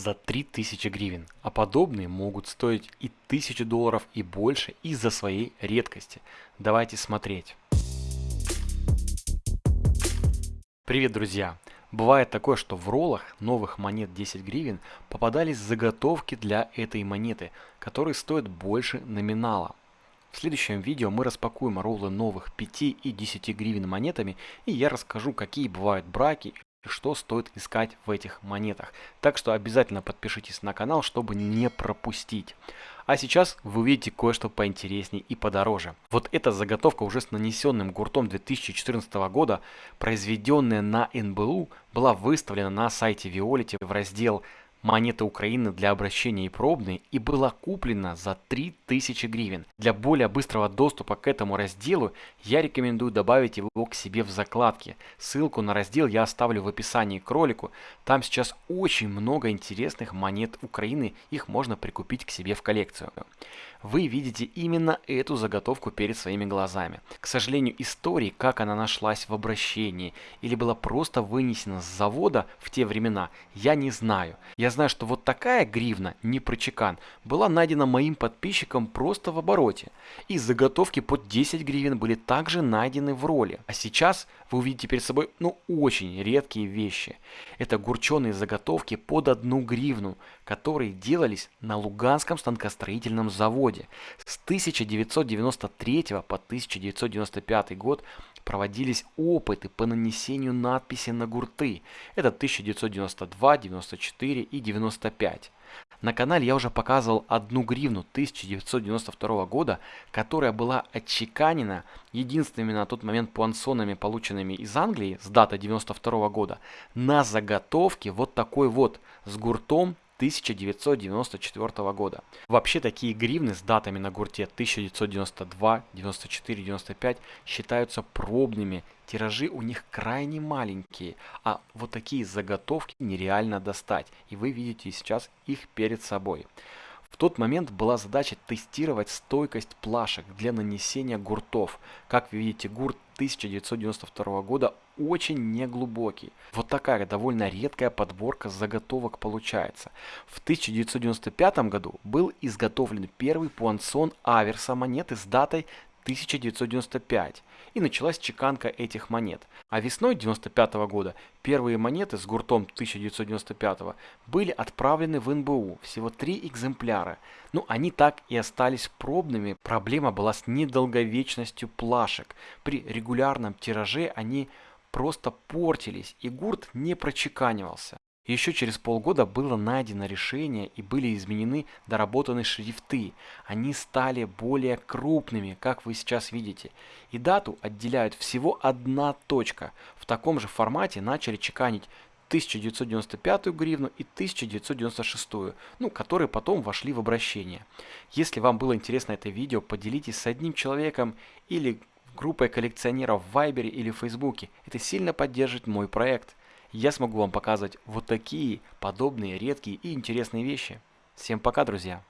за 3000 гривен, а подобные могут стоить и 1000 долларов и больше из-за своей редкости. Давайте смотреть. Привет, друзья! Бывает такое, что в роллах новых монет 10 гривен попадались заготовки для этой монеты, которые стоят больше номинала. В следующем видео мы распакуем роллы новых 5 и 10 гривен монетами и я расскажу какие бывают браки и что стоит искать в этих монетах. Так что обязательно подпишитесь на канал, чтобы не пропустить. А сейчас вы увидите кое-что поинтереснее и подороже. Вот эта заготовка уже с нанесенным гуртом 2014 года, произведенная на НБУ, была выставлена на сайте Violet в раздел монеты Украины для обращения и пробные и была куплена за 3000 гривен. Для более быстрого доступа к этому разделу я рекомендую добавить его к себе в закладке. Ссылку на раздел я оставлю в описании к ролику. Там сейчас очень много интересных монет Украины, их можно прикупить к себе в коллекцию вы видите именно эту заготовку перед своими глазами. К сожалению, истории, как она нашлась в обращении или была просто вынесена с завода в те времена, я не знаю. Я знаю, что вот такая гривна, не прочекан, была найдена моим подписчиком просто в обороте. И заготовки под 10 гривен были также найдены в роли. А сейчас вы увидите перед собой ну очень редкие вещи. Это гурченые заготовки под одну гривну, которые делались на Луганском станкостроительном заводе. С 1993 по 1995 год проводились опыты по нанесению надписи на гурты. Это 1992, 94 и 95. На канале я уже показывал одну гривну 1992 года, которая была отчеканена единственными на тот момент пуансонами, полученными из Англии с даты 92 года, на заготовке вот такой вот с гуртом 1994 года. Вообще такие гривны с датами на гурте 1992, 94, 95 считаются пробными. Тиражи у них крайне маленькие, а вот такие заготовки нереально достать. И вы видите сейчас их перед собой. В тот момент была задача тестировать стойкость плашек для нанесения гуртов. Как вы видите, гурт 1992 года очень неглубокий. Вот такая довольно редкая подборка заготовок получается. В 1995 году был изготовлен первый пуансон аверса монеты с датой 1995 и началась чеканка этих монет. А весной 1995 года первые монеты с гуртом 1995 были отправлены в НБУ, всего три экземпляра. Ну, они так и остались пробными. Проблема была с недолговечностью плашек. При регулярном тираже они просто портились и гурт не прочеканивался. Еще через полгода было найдено решение и были изменены доработаны шрифты. Они стали более крупными, как вы сейчас видите. И дату отделяют всего одна точка. В таком же формате начали чеканить 1995 гривну и 1996, ну, которые потом вошли в обращение. Если вам было интересно это видео, поделитесь с одним человеком или группой коллекционеров в Вайбере или Фейсбуке. Это сильно поддержит мой проект. Я смогу вам показывать вот такие подобные редкие и интересные вещи. Всем пока, друзья!